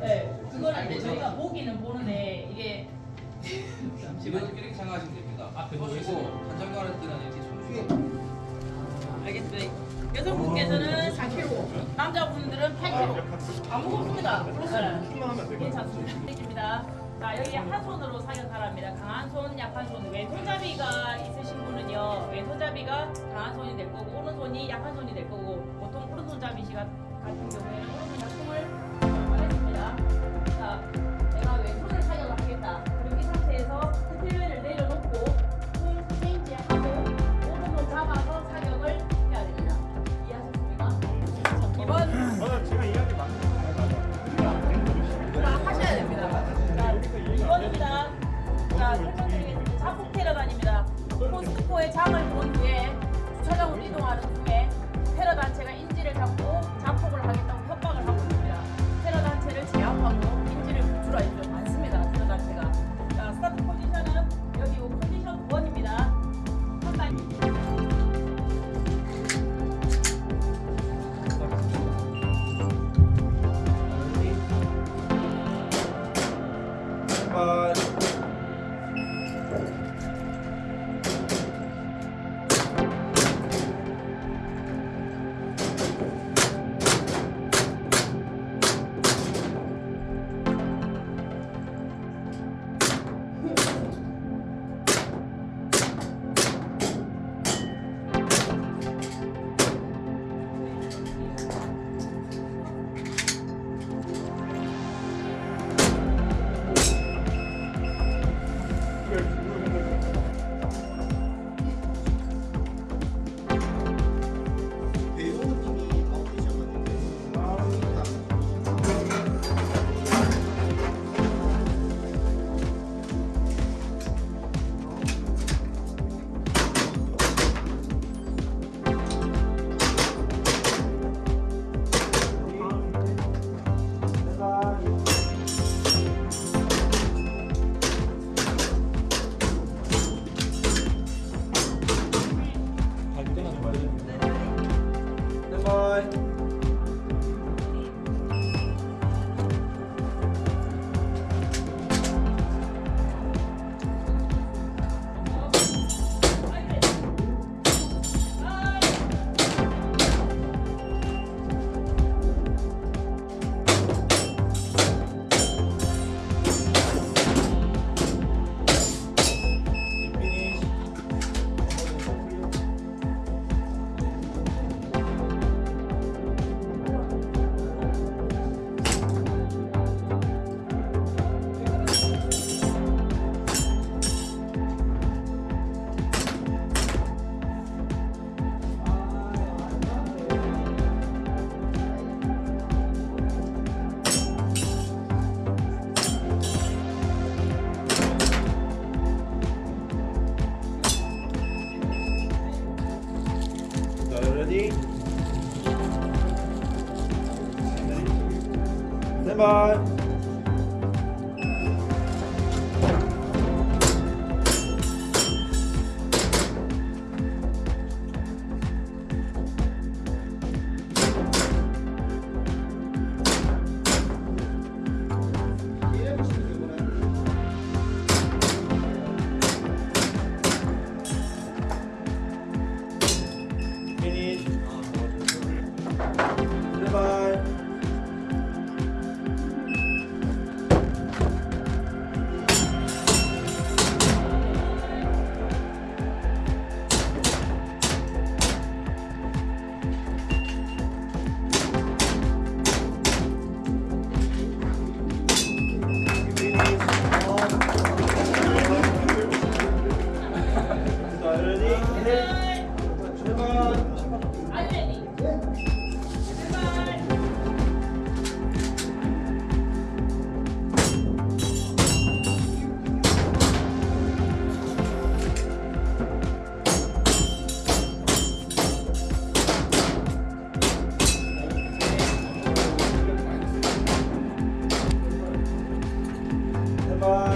네, 그거는 이제 저희가 보기는 보는데 이게 이거 잠시만요. 이렇게 생각하시면 됩니다. 앞에 보시고 단장가를 때는 이렇게 손 알겠습니다. 여성분께서는 4kg, 남자분들은 8kg. 안 무겁습니다. 네. 괜찮습니다. 입니다. 자, 여기 한 손으로 사격하랍니다. 강한 손, 약한 손. 왼손잡이가 있으신 분은요, 왼손잡이가 강한 손이 될 거고, 오른손이 약한 손이 될 거고, 보통 오른손잡이 시가 아시는 경우에 소금이나 콩을 자, ready? 네 발. goodbye.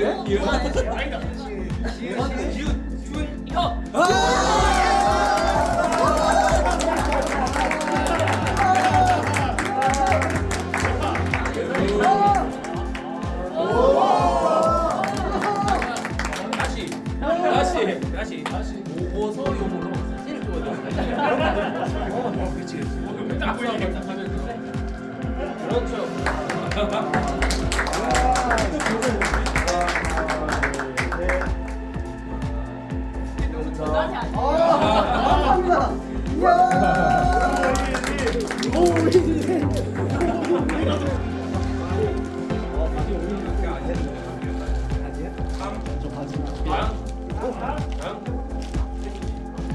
이은 이은 아니다 나왔어요. 그렇죠. 오!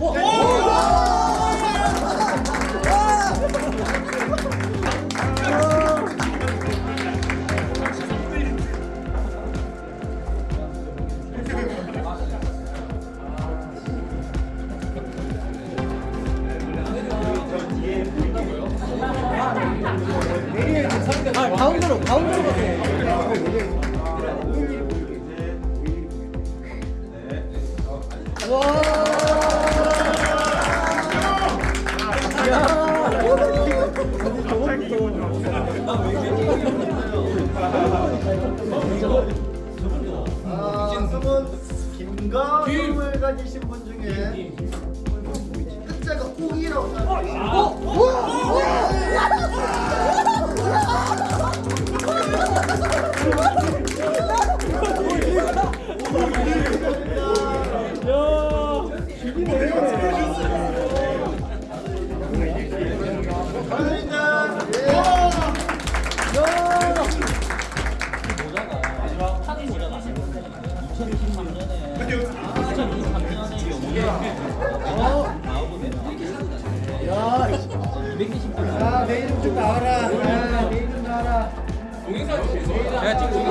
오! 가운데로 가세요. 와. 김과 김을 가지신 분 중에 뭐 끝자가 꼭이라고 어? 어?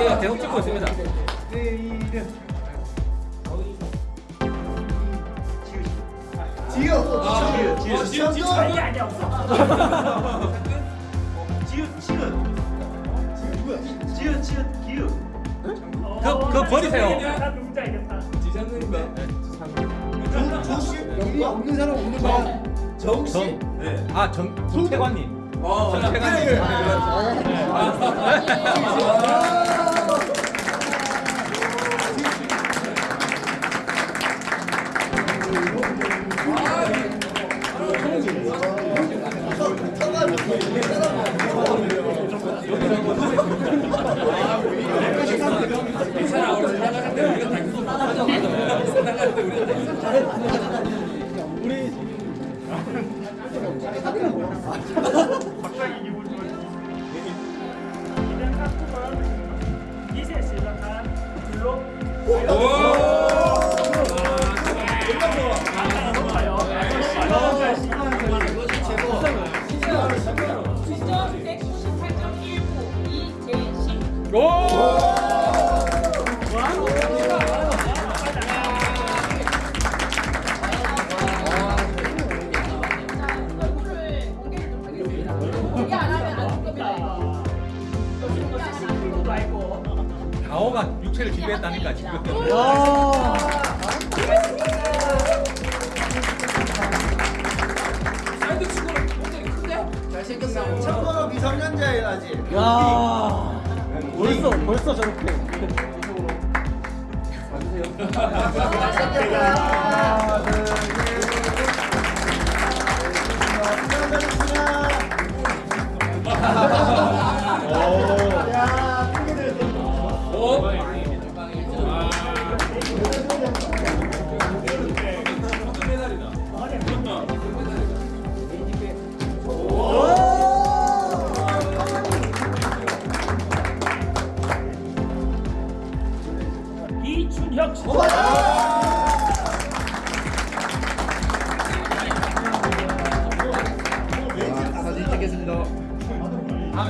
저희가 계속 찍고 있습니다. 지우! 아, 지우! 지우! 지우! 지우! 아니 아니야 없어! 지우! 지우! 누구야? 지우! 지우! 기우! 그, 그 버리세요! 누군지 알겠다. 지장님과 조씨? 영리 없는 사람 없는 거야. 정씨? 네. 아, 정, 정태관님. 어, 정태관님. 이제 시작한 블록 저렇게 이쪽으로 아, 봐주세요. 네. 잘생겼다.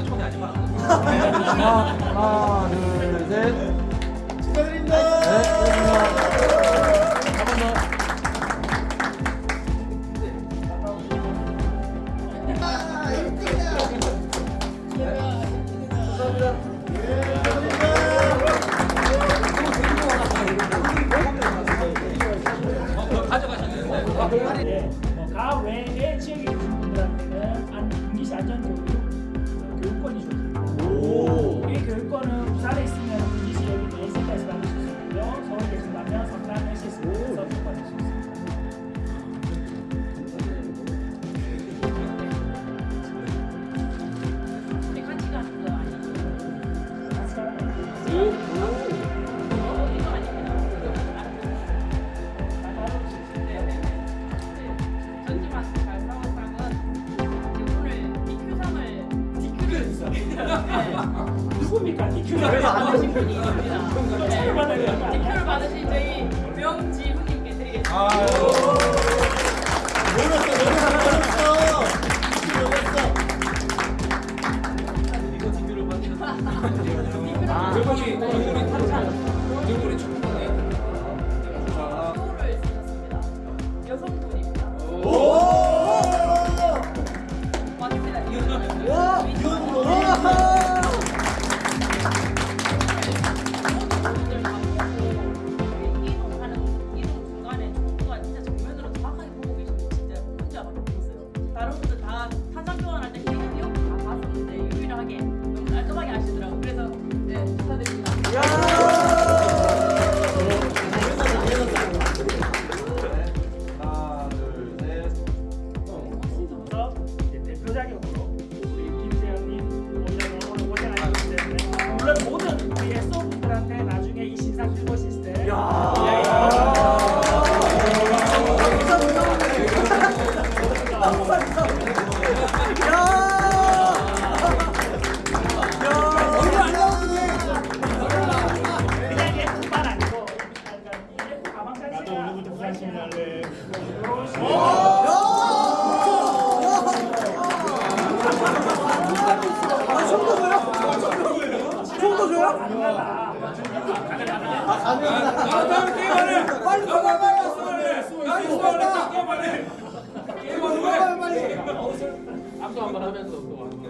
다음에 하지 마. 하나, 둘, 셋. 축하드립니다. 네, 고맙습니다. 한번 더.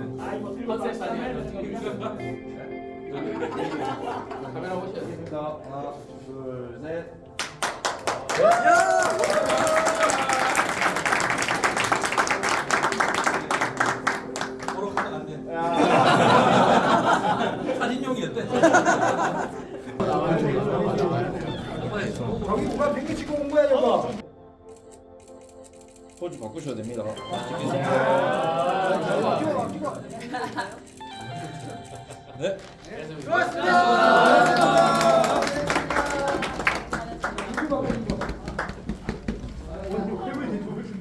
아니야. 카메라 보시겠습니다. 하나, 둘, 셋. 야! 야! 공부가 비행기 치고 온 거야 저거. 포즈 바꾸셔야 됩니다. 네. 수고하셨습니다